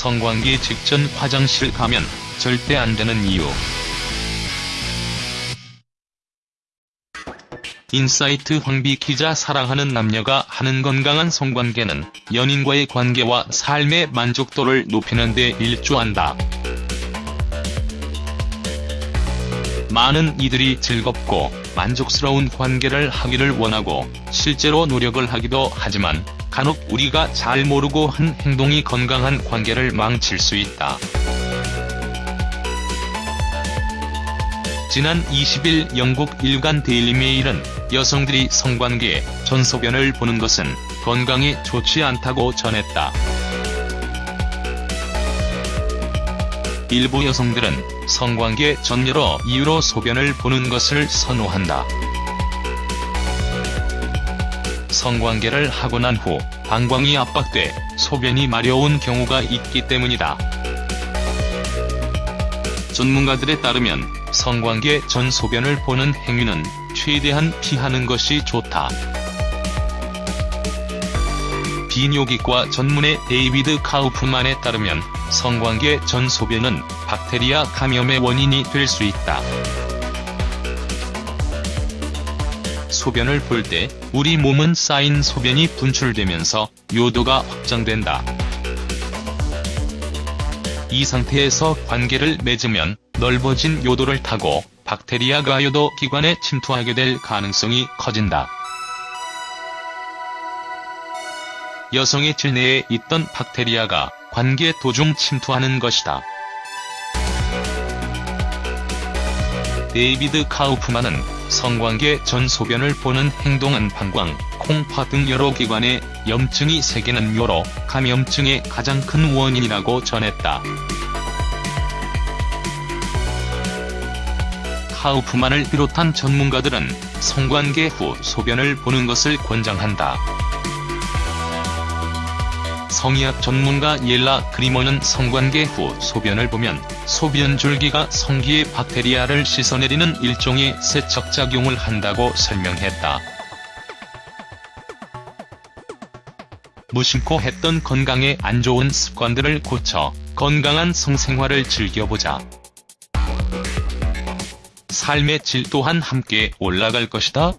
성관계 직전 화장실 가면 절대 안 되는 이유. 인사이트 황비 기자 사랑하는 남녀가 하는 건강한 성관계는 연인과의 관계와 삶의 만족도를 높이는 데 일조한다. 많은 이들이 즐겁고 만족스러운 관계를 하기를 원하고 실제로 노력을 하기도 하지만 간혹 우리가 잘 모르고 한 행동이 건강한 관계를 망칠 수 있다. 지난 20일 영국 일간 데일리메일은 여성들이 성관계, 전소변을 보는 것은 건강에 좋지 않다고 전했다. 일부 여성들은 성관계 전 여러 이유로 소변을 보는 것을 선호한다. 성관계를 하고 난 후 방광이 압박돼 소변이 마려운 경우가 있기 때문이다. 전문가들에 따르면 성관계 전 소변을 보는 행위는 최대한 피하는 것이 좋다. 비뇨기과 전문의 데이비드 카우프만에 따르면 성관계 전 소변은 박테리아 감염의 원인이 될 수 있다. 소변을 볼 때 우리 몸은 쌓인 소변이 분출되면서 요도가 확장된다. 이 상태에서 관계를 맺으면 넓어진 요도를 타고 박테리아가 요도 기관에 침투하게 될 가능성이 커진다. 여성의 질내에 있던 박테리아가 관계 도중 침투하는 것이다. 데이비드 카우프만은 성관계 전 소변을 보는 행동은 방광, 콩팥 등 여러 기관에 염증이 생기는 요로 감염증의 가장 큰 원인이라고 전했다. 카우프만을 비롯한 전문가들은 성관계 후 소변을 보는 것을 권장한다. 성의학 전문가 옐라 크리머는 성관계 후 소변을 보면 소변 줄기가 성기의 박테리아를 씻어내리는 일종의 세척작용을 한다고 설명했다. 무심코 했던 건강에 안 좋은 습관들을 고쳐 건강한 성생활을 즐겨보자. 삶의 질 또한 함께 올라갈 것이다.